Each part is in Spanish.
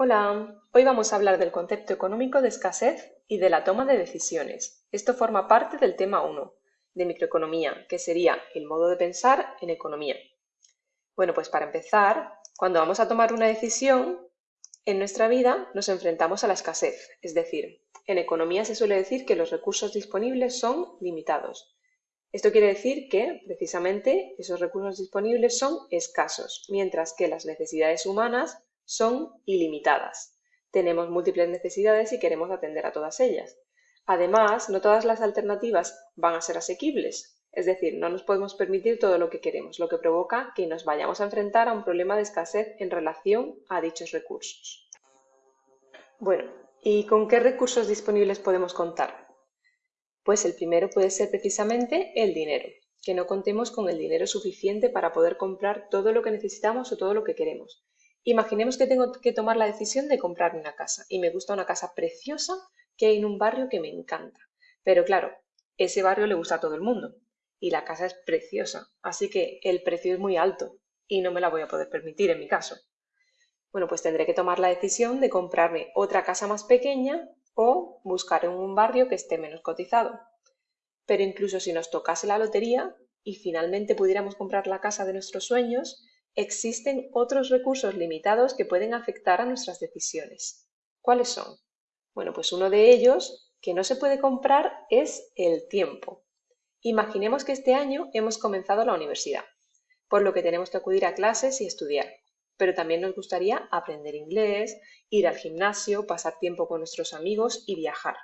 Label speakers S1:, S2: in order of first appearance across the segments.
S1: Hola, hoy vamos a hablar del concepto económico de escasez y de la toma de decisiones. Esto forma parte del tema 1 de microeconomía, que sería el modo de pensar en economía. Bueno, pues para empezar, cuando vamos a tomar una decisión en nuestra vida nos enfrentamos a la escasez, es decir, en economía se suele decir que los recursos disponibles son limitados. Esto quiere decir que, precisamente, esos recursos disponibles son escasos, mientras que las necesidades humanas son ilimitadas. Tenemos múltiples necesidades y queremos atender a todas ellas. Además, no todas las alternativas van a ser asequibles, es decir, no nos podemos permitir todo lo que queremos, lo que provoca que nos vayamos a enfrentar a un problema de escasez en relación a dichos recursos. Bueno, ¿y con qué recursos disponibles podemos contar? Pues el primero puede ser precisamente el dinero, que no contemos con el dinero suficiente para poder comprar todo lo que necesitamos o todo lo que queremos. Imaginemos que tengo que tomar la decisión de comprarme una casa y me gusta una casa preciosa que hay en un barrio que me encanta. Pero claro, ese barrio le gusta a todo el mundo y la casa es preciosa, así que el precio es muy alto y no me la voy a poder permitir en mi caso. Bueno, pues tendré que tomar la decisión de comprarme otra casa más pequeña o buscar en un barrio que esté menos cotizado. Pero incluso si nos tocase la lotería y finalmente pudiéramos comprar la casa de nuestros sueños, existen otros recursos limitados que pueden afectar a nuestras decisiones. ¿Cuáles son? Bueno, pues uno de ellos que no se puede comprar es el tiempo. Imaginemos que este año hemos comenzado la universidad, por lo que tenemos que acudir a clases y estudiar, pero también nos gustaría aprender inglés, ir al gimnasio, pasar tiempo con nuestros amigos y viajar.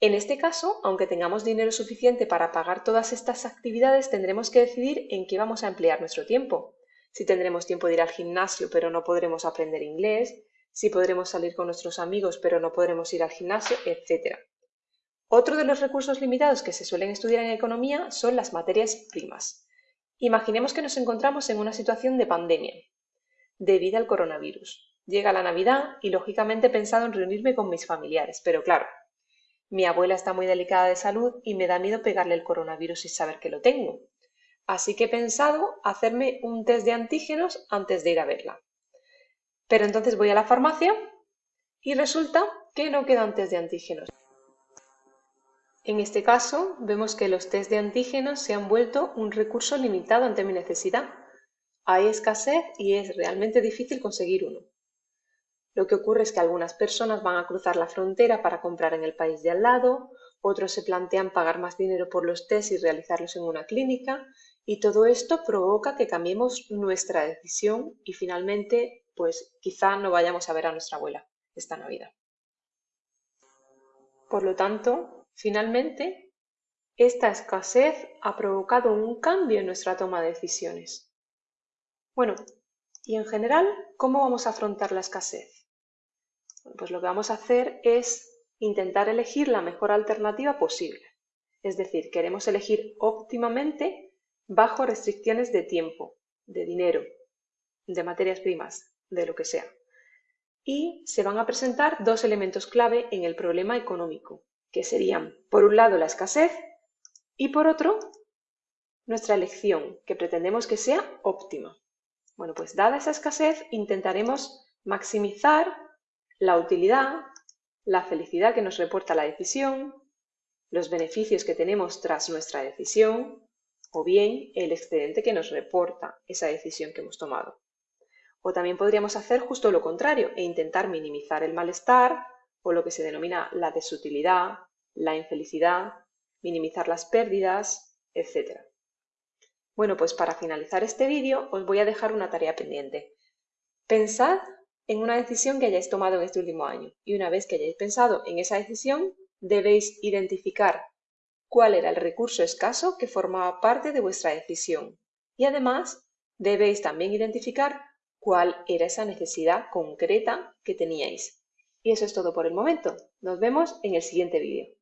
S1: En este caso, aunque tengamos dinero suficiente para pagar todas estas actividades, tendremos que decidir en qué vamos a emplear nuestro tiempo si tendremos tiempo de ir al gimnasio pero no podremos aprender inglés, si podremos salir con nuestros amigos pero no podremos ir al gimnasio, etc. Otro de los recursos limitados que se suelen estudiar en economía son las materias primas. Imaginemos que nos encontramos en una situación de pandemia debido al coronavirus. Llega la Navidad y lógicamente he pensado en reunirme con mis familiares, pero claro, mi abuela está muy delicada de salud y me da miedo pegarle el coronavirus sin saber que lo tengo. Así que he pensado hacerme un test de antígenos antes de ir a verla. Pero entonces voy a la farmacia y resulta que no quedan test de antígenos. En este caso, vemos que los test de antígenos se han vuelto un recurso limitado ante mi necesidad. Hay escasez y es realmente difícil conseguir uno. Lo que ocurre es que algunas personas van a cruzar la frontera para comprar en el país de al lado, otros se plantean pagar más dinero por los test y realizarlos en una clínica, y todo esto provoca que cambiemos nuestra decisión y finalmente, pues quizá no vayamos a ver a nuestra abuela esta Navidad. Por lo tanto, finalmente, esta escasez ha provocado un cambio en nuestra toma de decisiones. Bueno, y en general, ¿cómo vamos a afrontar la escasez? pues lo que vamos a hacer es intentar elegir la mejor alternativa posible. Es decir, queremos elegir óptimamente bajo restricciones de tiempo, de dinero, de materias primas, de lo que sea. Y se van a presentar dos elementos clave en el problema económico, que serían, por un lado, la escasez y por otro, nuestra elección, que pretendemos que sea óptima. Bueno, pues dada esa escasez, intentaremos maximizar la utilidad, la felicidad que nos reporta la decisión, los beneficios que tenemos tras nuestra decisión, o bien el excedente que nos reporta esa decisión que hemos tomado. O también podríamos hacer justo lo contrario e intentar minimizar el malestar o lo que se denomina la desutilidad, la infelicidad, minimizar las pérdidas, etc. Bueno, pues para finalizar este vídeo os voy a dejar una tarea pendiente. Pensad en una decisión que hayáis tomado en este último año y una vez que hayáis pensado en esa decisión debéis identificar cuál era el recurso escaso que formaba parte de vuestra decisión y además debéis también identificar cuál era esa necesidad concreta que teníais. Y eso es todo por el momento. Nos vemos en el siguiente vídeo.